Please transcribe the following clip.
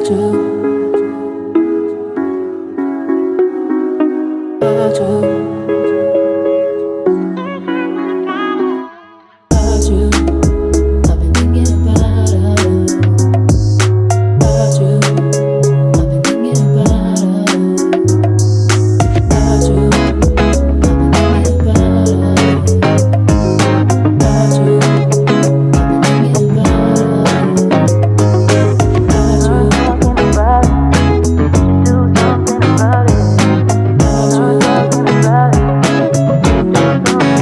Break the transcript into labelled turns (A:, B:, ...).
A: 빠져 빠져